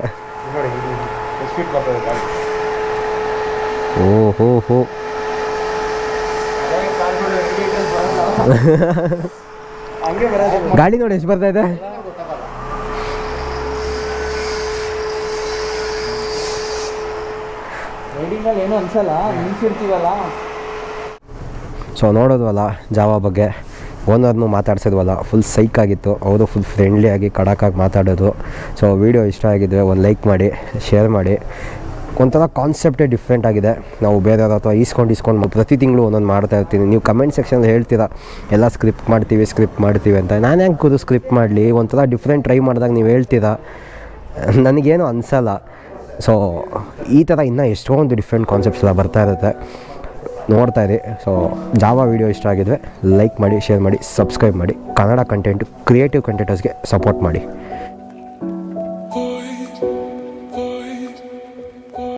ಓ ಹೋ ಹೋ. ಗಾಡಿ ನೋಡಿ ಎಷ್ಟು ಬರ್ತಾ ಇದೆ? ಏನು ಏನೂ ಅನ್ಸಲ್ಲ ನಿಲ್ಸಿರ್ತೀವಲ್ಲ? ಸೊ ನೋಡೋದ್ವಲ್ಲ ಜಾವ ಬಗ್ಗೆ. ಓನರ್ನು ಮಾತಾಡ್ಸಿದ್ವಲ್ಲ ಫುಲ್ ಸೈಕ್ ಆಗಿತ್ತು. ಅವರು ಫುಲ್ ಫ್ರೆಂಡ್ಲಿ ಆಗಿ ಕಡಕಾಗಿ ಮಾತಾಡೋದು. ಸೊ ವಿಡಿಯೋ ಇಷ್ಟ ಆಗಿದ್ರೆ ಒಂದು ಲೈಕ್ ಮಾಡಿ ಶೇರ್ ಮಾಡಿ. ಒಂಥರ ಕಾನ್ಸೆಪ್ಟೇ ಡಿಫ್ರೆಂಟ್ ಆಗಿದೆ. ನಾವು ಬೇರೆಯವ್ರ ಅಥವಾ ಈಸ್ಕೊಂಡು ಈಸ್ಕೊಂಡು ಪ್ರತಿ ತಿಂಗಳು ಒಂದೊಂದು ಮಾಡ್ತಾ ಇರ್ತೀನಿ. ನೀವು ಕಮೆಂಟ್ ಸೆಕ್ಷನಲ್ಲಿ ಹೇಳ್ತೀರಾ, ಎಲ್ಲ ಸ್ಕ್ರಿಪ್ಟ್ ಮಾಡ್ತೀವಿ ಸ್ಕ್ರಿಪ್ಟ್ ಮಾಡ್ತೀವಿ ಅಂತ. ನಾನು ಹೆಂಗೆ ಕೂದು ಸ್ಕ್ರಿಪ್ಟ್ ಮಾಡಲಿ? ಒಂಥರ ಡಿಫ್ರೆಂಟ್ ಟ್ರೈ ಮಾಡಿದಾಗ ನೀವು ಹೇಳ್ತೀರಾ? ನನಗೇನು ಅನಿಸಲ್ಲ. ಸೊ ಈ ಥರ ಇನ್ನೂ ಎಷ್ಟೊಂದು ಡಿಫ್ರೆಂಟ್ ಕಾನ್ಸೆಪ್ಟ್ಸ್ ಎಲ್ಲ ಬರ್ತಾ ಇರುತ್ತೆ. ನೋಡ್ತಾ ಇರಿ. ಸೊ ಜಾವ ವೀಡಿಯೋ ಇಷ್ಟ ಆಗಿದ್ರೆ ಲೈಕ್ ಮಾಡಿ ಶೇರ್ ಮಾಡಿ ಸಬ್ಸ್ಕ್ರೈಬ್ ಮಾಡಿ. ಕನ್ನಡ ಕಂಟೆಂಟ್ ಕ್ರಿಯೇಟಿವ್ ಕಂಟೆಂಟರ್ಸ್ಗೆ ಸಪೋರ್ಟ್ ಮಾಡಿ.